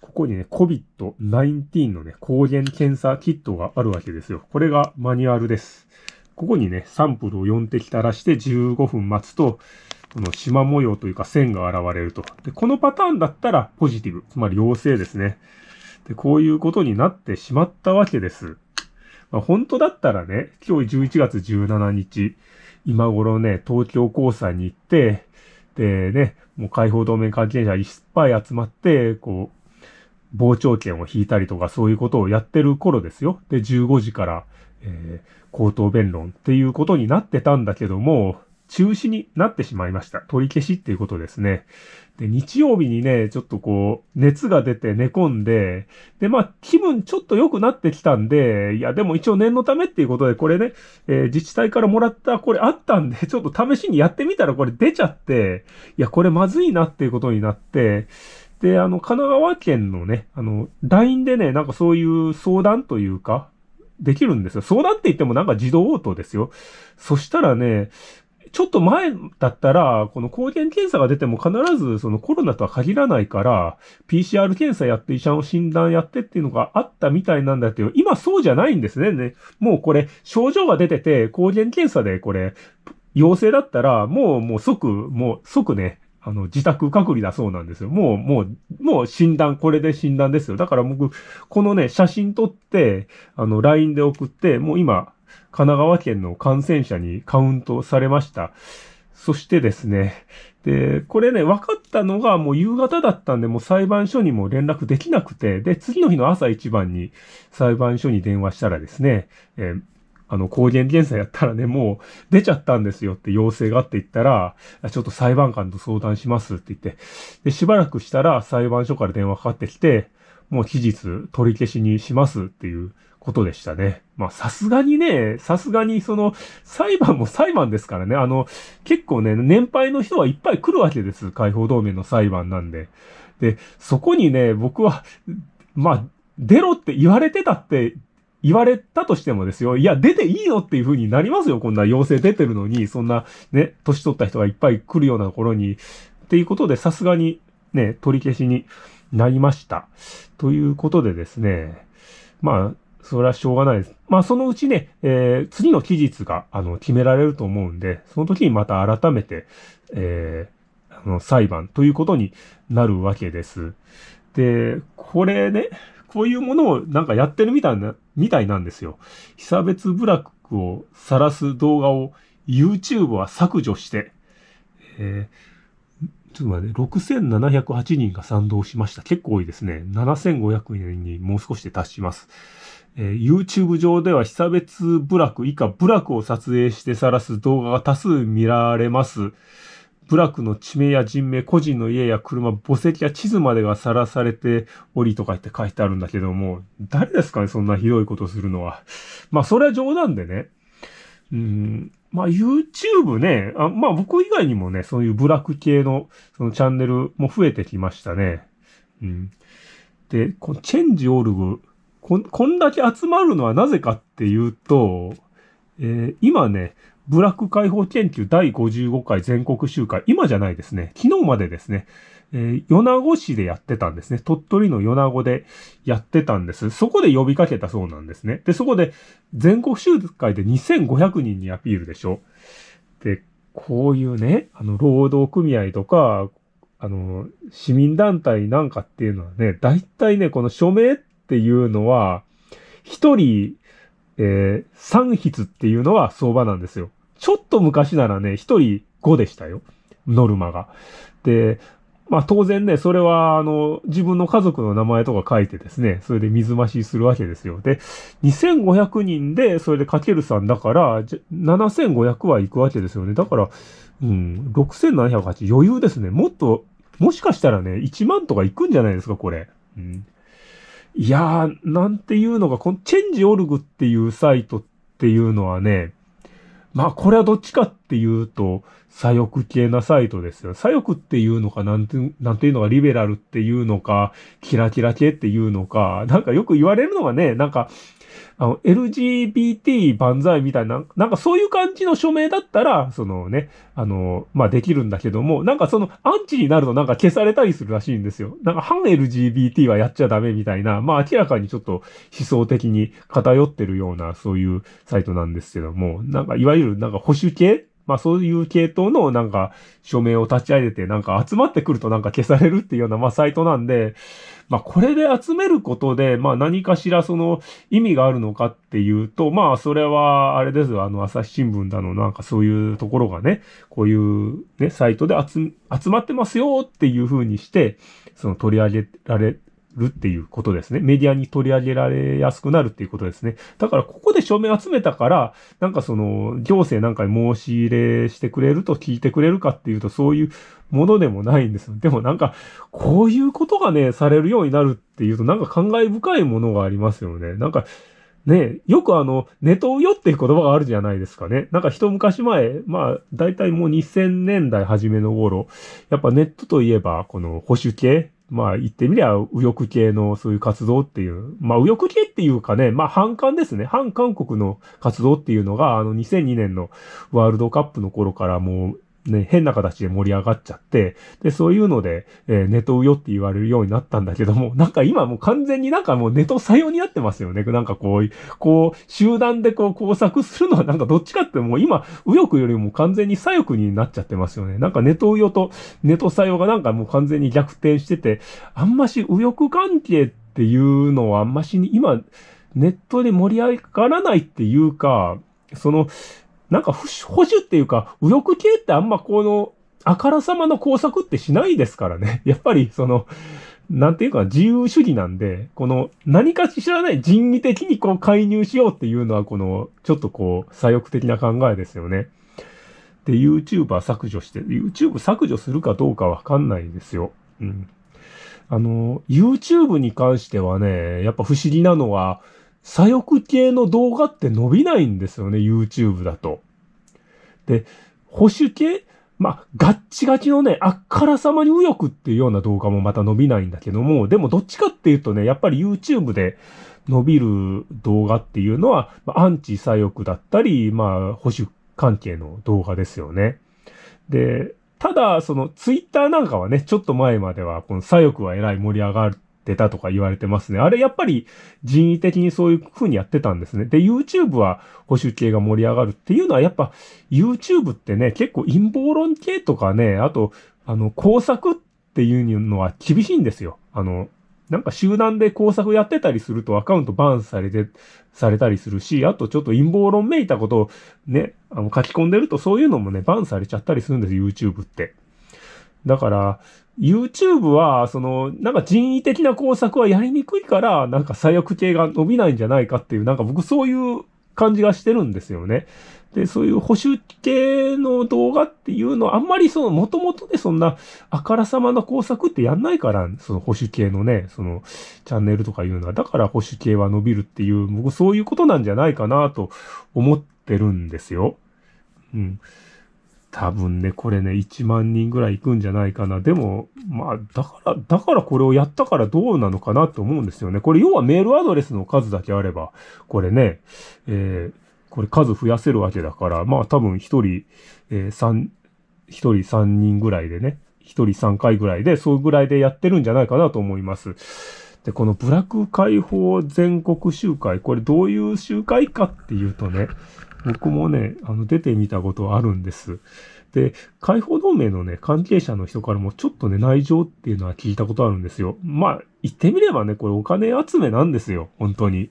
ここにね、COVID-19 のね、抗原検査キットがあるわけですよ。これがマニュアルです。ここにね、サンプルを4滴垂らして15分待つと、この縞模様というか線が現れると。で、このパターンだったらポジティブ、つまり陽性ですね。で、こういうことになってしまったわけです。まあ、本当だったらね、今日11月17日、今頃ね、東京高裁に行って、でね、もう解放同盟関係者いっぱい集まって、こう、傍聴券を引いたりとかそういうことをやってる頃ですよ。で、15時から、えー、口頭弁論っていうことになってたんだけども、中止になってしまいました。取り消しっていうことですね。で、日曜日にね、ちょっとこう、熱が出て寝込んで、で、まあ、気分ちょっと良くなってきたんで、いや、でも一応念のためっていうことで、これね、えー、自治体からもらったこれあったんで、ちょっと試しにやってみたらこれ出ちゃって、いや、これまずいなっていうことになって、で、あの、神奈川県のね、あの、LINE でね、なんかそういう相談というか、できるんですよ。相談って言ってもなんか自動応答ですよ。そしたらね、ちょっと前だったら、この抗原検査が出ても必ずそのコロナとは限らないから、PCR 検査やって医者の診断やってっていうのがあったみたいなんだけど、今そうじゃないんですね。ねもうこれ、症状が出てて、抗原検査でこれ、陽性だったら、もう、もう即、もう即ね、あの、自宅隔離だそうなんですよ。もう、もう、もう診断、これで診断ですよ。だから僕、このね、写真撮って、あの、LINE で送って、もう今、神奈川県の感染者にカウントされました。そしてですね、で、これね、分かったのがもう夕方だったんで、もう裁判所にも連絡できなくて、で、次の日の朝一番に裁判所に電話したらですね、えー、あの、抗原検査やったらね、もう出ちゃったんですよって要請があって言ったら、ちょっと裁判官と相談しますって言って、で、しばらくしたら裁判所から電話かかってきて、もう期日取り消しにしますっていうことでしたね。まあさすがにね、さすがにその裁判も裁判ですからね。あの、結構ね、年配の人はいっぱい来るわけです。解放同盟の裁判なんで。で、そこにね、僕は、まあ、出ろって言われてたって言われたとしてもですよ。いや、出ていいのっていう風になりますよ。こんな要請出てるのに、そんなね、年取った人がいっぱい来るようなところに。っていうことで、さすがにね、取り消しになりました。ということでですね、まあ、それはしょうがないです。まあ、そのうちね、えー、次の期日が、あの、決められると思うんで、その時にまた改めて、えー、あの、裁判ということになるわけです。で、これね、こういうものをなんかやってるみたいな、みたいなんですよ。被差別部落を晒す動画を YouTube は削除して、えー、ちょっと待って、6708人が賛同しました。結構多いですね。7500人にもう少しで達します。えー、YouTube 上では被差別部落以下部落を撮影して晒す動画が多数見られます。部落の地名や人名、個人の家や車、墓石や地図までがさらされておりとか言って書いてあるんだけども、誰ですかね、そんなひどいことするのは。まあ、それは冗談でね。うん、まあ、YouTube ね、あまあ、僕以外にもね、そういう部落系の、そのチャンネルも増えてきましたね。うん。で、このチェンジオルグ、ここんだけ集まるのはなぜかっていうと、えー、今ね、ブラック解放研究第55回全国集会、今じゃないですね。昨日までですね。えー、米子市でやってたんですね。鳥取の米子でやってたんです。そこで呼びかけたそうなんですね。で、そこで全国集会で2500人にアピールでしょ。で、こういうね、あの、労働組合とか、あの、市民団体なんかっていうのはね、大体ね、この署名っていうのは、一人、えー、3筆っていうのは相場なんですよ。ちょっと昔ならね、一人5でしたよ。ノルマが。で、まあ当然ね、それは、あの、自分の家族の名前とか書いてですね、それで水増しするわけですよ。で、2500人で、それでかける3だから、7500は行くわけですよね。だから、うん、6708余裕ですね。もっと、もしかしたらね、1万とか行くんじゃないですか、これ。うん、いやー、なんていうのが、このチェンジオルグっていうサイトっていうのはね、まあこれはどっちかっていうと、左翼系なサイトですよ。左翼っていうのか、なんて、なんていうのか、リベラルっていうのか、キラキラ系っていうのか、なんかよく言われるのがね、なんか、あの、LGBT 万歳みたいな、なんかそういう感じの署名だったら、そのね、あの、まあ、できるんだけども、なんかその、アンチになるとなんか消されたりするらしいんですよ。なんか反 LGBT はやっちゃダメみたいな、まあ、明らかにちょっと思想的に偏ってるような、そういうサイトなんですけども、なんかいわゆるなんか保守系まあそういう系統のなんか署名を立ち上げてなんか集まってくるとなんか消されるっていうようなまあサイトなんで、まあこれで集めることでまあ何かしらその意味があるのかっていうと、まあそれはあれですよ、あの朝日新聞だのなんかそういうところがね、こういうね、サイトで集まってますよっていう風にして、その取り上げられるっていうことですね。メディアに取り上げられやすくなるっていうことですね。だからここで署名集めたから、なんかその行政なんかに申し入れしてくれると聞いてくれるかっていうとそういうものでもないんです。でもなんかこういうことがね、されるようになるっていうとなんか感慨深いものがありますよね。なんかねよくあの、ネトウヨっていう言葉があるじゃないですかね。なんか一昔前、まあ、大体もう2000年代初めの頃、やっぱネットといえば、この保守系、まあ言ってみりゃ右翼系のそういう活動っていう、まあ右翼系っていうかね、まあ反韓ですね。反韓国の活動っていうのが、あの2002年のワールドカップの頃からもうね、変な形で盛り上がっちゃって、で、そういうので、えー、ネトウヨって言われるようになったんだけども、なんか今もう完全になんかもうネト採用になってますよね。なんかこう、こう、集団でこう工作するのはなんかどっちかってもう今、右翼よりも完全に左翼になっちゃってますよね。なんかネトウヨとネト採用がなんかもう完全に逆転してて、あんまし右翼関係っていうのはあんましに今、ネットで盛り上がらないっていうか、その、なんか保守っていうか、右翼系ってあんまこの、あからさまの工作ってしないですからね。やっぱりその、なんていうか自由主義なんで、この何か知らない人為的にこう介入しようっていうのはこのちょっとこう左翼的な考えですよね。で、YouTuber 削除して、YouTube 削除するかどうかわかんないですよ。うん。あの、YouTube に関してはね、やっぱ不思議なのは、左翼系の動画って伸びないんですよね、YouTube だと。で、保守系まあ、ガッチガチのね、あっからさまに右翼っていうような動画もまた伸びないんだけども、でもどっちかっていうとね、やっぱり YouTube で伸びる動画っていうのは、まあ、アンチ左翼だったり、まあ、保守関係の動画ですよね。で、ただ、その、ツイッターなんかはね、ちょっと前までは、この左翼はえらい盛り上がるってたとか言われてますね。あれやっぱり人為的にそういう風にやってたんですね。で、YouTube は保守系が盛り上がるっていうのはやっぱ YouTube ってね、結構陰謀論系とかね、あと、あの、工作っていうのは厳しいんですよ。あの、なんか集団で工作やってたりするとアカウントバンされて、されたりするし、あとちょっと陰謀論めいたことをね、あの書き込んでるとそういうのもね、バンされちゃったりするんです、YouTube って。だから、YouTube は、その、なんか人為的な工作はやりにくいから、なんか左翼系が伸びないんじゃないかっていう、なんか僕そういう感じがしてるんですよね。で、そういう保守系の動画っていうのは、あんまりその、もともとでそんな、あからさまな工作ってやんないから、その保守系のね、その、チャンネルとかいうのは、だから保守系は伸びるっていう、僕そういうことなんじゃないかなと思ってるんですよ。うん。多分ね、これね、1万人ぐらい行くんじゃないかな。でも、まあ、だから、だからこれをやったからどうなのかなと思うんですよね。これ要はメールアドレスの数だけあれば、これね、えー、これ数増やせるわけだから、まあ多分1人、えー、3、1人3人ぐらいでね、1人3回ぐらいで、そうぐらいでやってるんじゃないかなと思います。で、このブラック解放全国集会、これどういう集会かっていうとね、僕もね、あの、出てみたことあるんです。で、解放同盟のね、関係者の人からもちょっとね、内情っていうのは聞いたことあるんですよ。まあ、言ってみればね、これお金集めなんですよ。本当に。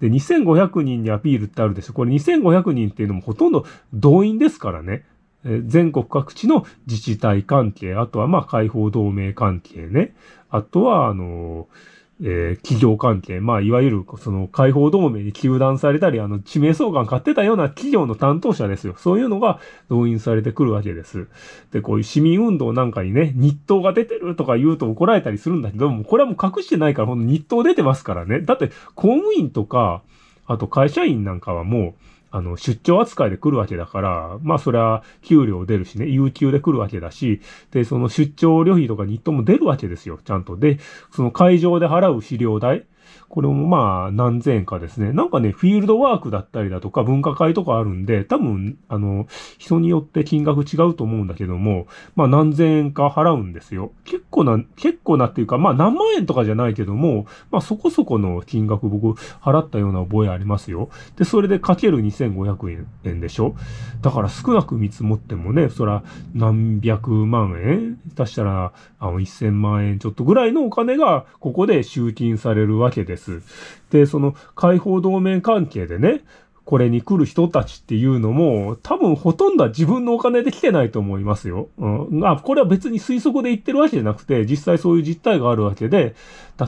で、2500人にアピールってあるでしょ。これ2500人っていうのもほとんど動員ですからね。え全国各地の自治体関係、あとはまあ解放同盟関係ね。あとは、あのーえー、企業関係、まあ、いわゆる、その、解放同盟に糾弾されたり、あの、地名相関買ってたような企業の担当者ですよ。そういうのが動員されてくるわけです。で、こういう市民運動なんかにね、日当が出てるとか言うと怒られたりするんだけども、これはもう隠してないから、ほんと日当出てますからね。だって、公務員とか、あと会社員なんかはもう、あの、出張扱いで来るわけだから、まあそれは給料出るしね、有給で来るわけだし、で、その出張旅費とか日当も出るわけですよ、ちゃんと。で、その会場で払う資料代、これもまあ何千円かですね。なんかね、フィールドワークだったりだとか文化会とかあるんで、多分、あの、人によって金額違うと思うんだけども、まあ何千円か払うんですよ。結構な、結構なっていうか、まあ何万円とかじゃないけども、まあそこそこの金額僕払ったような覚えありますよ。で、それでかける2500円でしょだから少なく見積もってもね、そら何百万円？出したら、あの1000万円ちょっとぐらいのお金がここで集金されるわけけです。で、その解放同盟関係でね、これに来る人たちっていうのも、多分ほとんどは自分のお金で来てないと思いますよ。うん。あ、これは別に推測で言ってるわけじゃなくて、実際そういう実態があるわけで、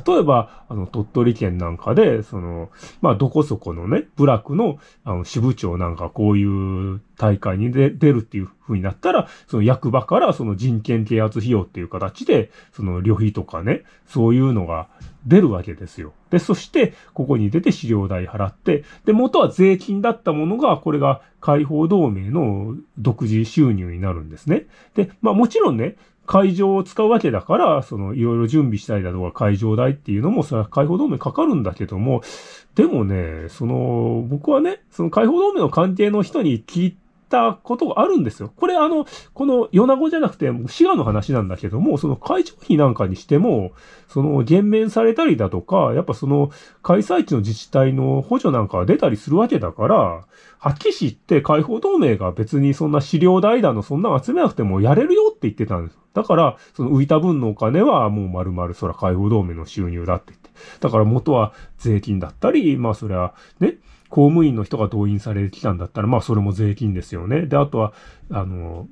例えば、あの、鳥取県なんかで、その、まあ、どこそこのね、部落の、あの、支部長なんかこういう大会に出るっていう風になったら、その役場からその人権啓発費用っていう形で、その旅費とかね、そういうのが出るわけですよ。で、そして、ここに出て資料代払って、で、元は税金だったものが、これが解放同盟の独自収入になるんですね。で、まあもちろんね、会場を使うわけだから、そのいろいろ準備したりだとか会場代っていうのもそれは解放同盟かかるんだけども、でもね、その、僕はね、その解放同盟の関係の人に聞いたことがあるんですよ。これあの、この米子じゃなくて、滋賀の話なんだけども、その会場費なんかにしても、その減免されたりだとか、やっぱその開催地の自治体の補助なんかが出たりするわけだから、はっきり言って解放同盟が別にそんな資料代だのそんな集めなくてもやれるよって言ってたんです。だから、その浮いた分のお金はもう丸々そら解放同盟の収入だって言って。だから元は税金だったり、まあそれはね、公務員の人が動員されてきたんだったら、まあそれも税金ですよね。で、あとは、あの、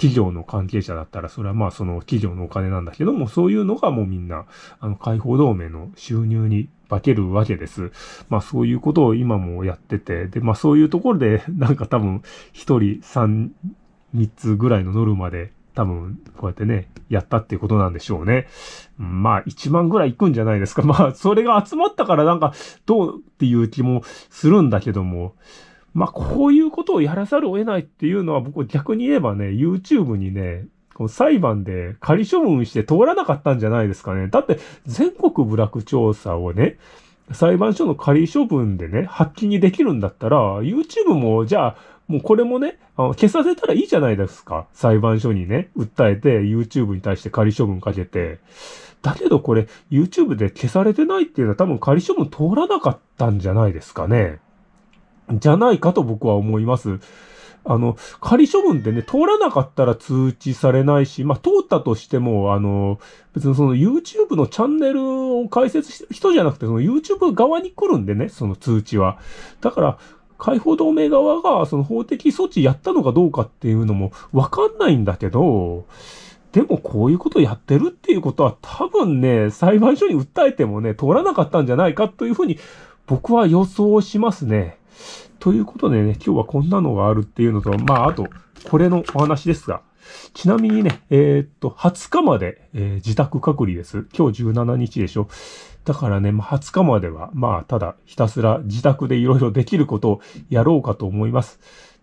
企業の関係者だったら、それはまあその企業のお金なんだけども、そういうのがもうみんな、あの、解放同盟の収入に化けるわけです。まあそういうことを今もやってて、で、まあそういうところで、なんか多分、一人三、三つぐらいのノルマで多分、こうやってね、やったっていうことなんでしょうね。まあ、1万ぐらい行くんじゃないですか。まあ、それが集まったからなんか、どうっていう気もするんだけども、まあ、こういうことをやらざるを得ないっていうのは、僕逆に言えばね、YouTube にね、この裁判で仮処分して通らなかったんじゃないですかね。だって、全国部落調査をね、裁判所の仮処分でね、発揮にできるんだったら、YouTube も、じゃあ、もうこれもね、あの消させたらいいじゃないですか。裁判所にね、訴えて YouTube に対して仮処分かけて。だけどこれ YouTube で消されてないっていうのは多分仮処分通らなかったんじゃないですかね。じゃないかと僕は思います。あの、仮処分ってね、通らなかったら通知されないし、まあ、通ったとしても、あの、別にその YouTube のチャンネルを開設して人じゃなくて、その YouTube 側に来るんでね、その通知は。だから、解放同盟側がその法的措置やったのかどうかっていうのもわかんないんだけど、でもこういうことやってるっていうことは多分ね、裁判所に訴えてもね、通らなかったんじゃないかというふうに僕は予想しますね。ということでね、今日はこんなのがあるっていうのと、まあ、あと、これのお話ですが、ちなみにね、えー、っと、20日まで、えー、自宅隔離です。今日17日でしょ。だからね、まあ、20日までは、まあ、ただひたすら自宅でいろいろできることをやろうかと思います。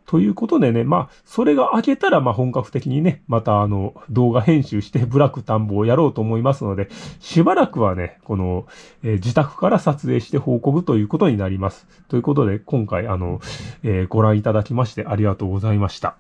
ということでね、まあ、それが明けたら、まあ、本格的にね、またあの、動画編集してブラック田んぼをやろうと思いますので、しばらくはね、この、えー、自宅から撮影して報告ということになります。ということで、今回、あの、えー、ご覧いただきましてありがとうございました。